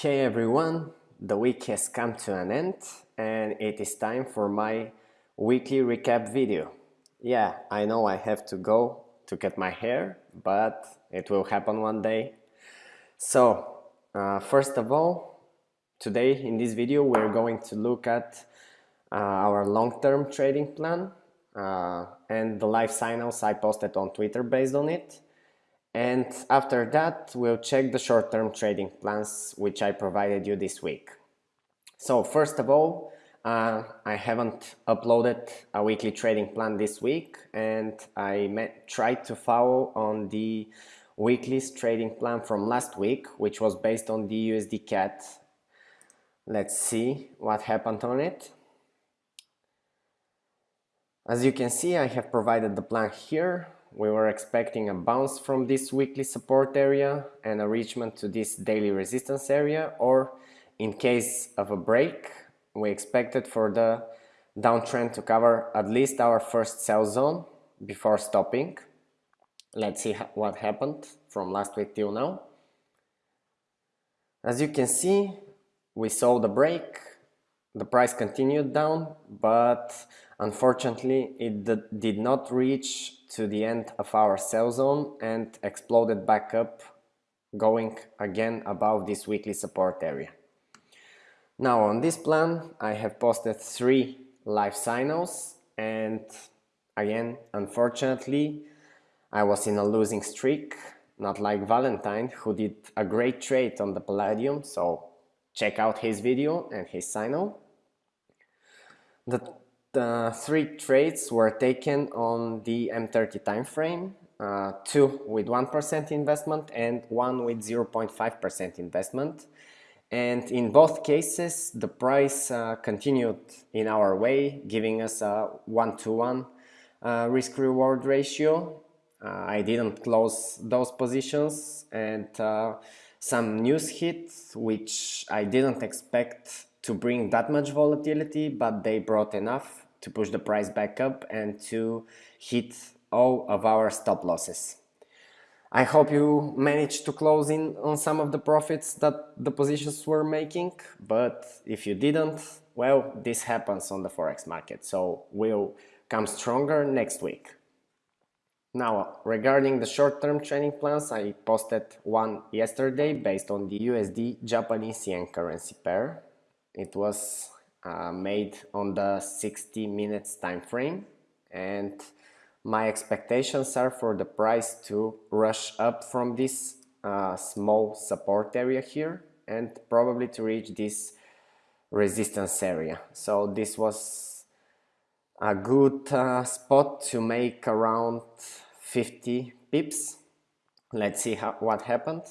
Hey everyone, the week has come to an end and it is time for my weekly recap video. Yeah, I know I have to go to cut my hair, but it will happen one day. So, uh, first of all, today in this video we're going to look at uh, our long-term trading plan uh, and the live signals I posted on Twitter based on it. And after that, we'll check the short-term trading plans which I provided you this week. So first of all, uh, I haven't uploaded a weekly trading plan this week and I tried to follow on the weekly trading plan from last week, which was based on the USD CAD. Let's see what happened on it. As you can see, I have provided the plan here we were expecting a bounce from this weekly support area and a reachment to this daily resistance area or in case of a break we expected for the downtrend to cover at least our first sell zone before stopping. Let's see what happened from last week till now. As you can see we saw the break the price continued down but unfortunately it did not reach to the end of our sell zone and exploded back up going again above this weekly support area. Now on this plan I have posted three live signals and again unfortunately I was in a losing streak not like Valentine who did a great trade on the Palladium so check out his video and his signal. The three trades were taken on the M30 time frame, uh, two with 1% investment and one with 0.5% investment. And in both cases, the price uh, continued in our way, giving us a one-to-one -one, uh, risk-reward ratio. Uh, I didn't close those positions and uh, some news hit, which I didn't expect to bring that much volatility, but they brought enough to push the price back up and to hit all of our stop losses. I hope you managed to close in on some of the profits that the positions were making, but if you didn't, well, this happens on the Forex market, so we'll come stronger next week. Now, regarding the short-term trading plans, I posted one yesterday based on the USD Japanese yen currency pair. It was uh, made on the 60 minutes time frame and my expectations are for the price to rush up from this uh, small support area here and probably to reach this resistance area so this was a good uh, spot to make around 50 pips. Let's see how, what happened.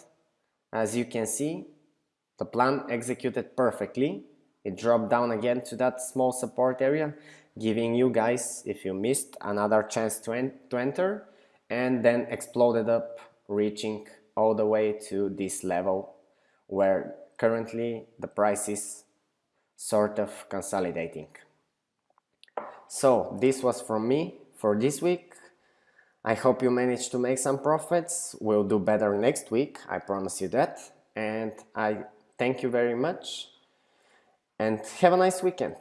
As you can see the plan executed perfectly. It dropped down again to that small support area giving you guys if you missed another chance to, en to enter and then exploded up reaching all the way to this level where currently the price is sort of consolidating. So this was from me for this week I hope you managed to make some profits. We'll do better next week I promise you that. And I thank you very much. And have a nice weekend.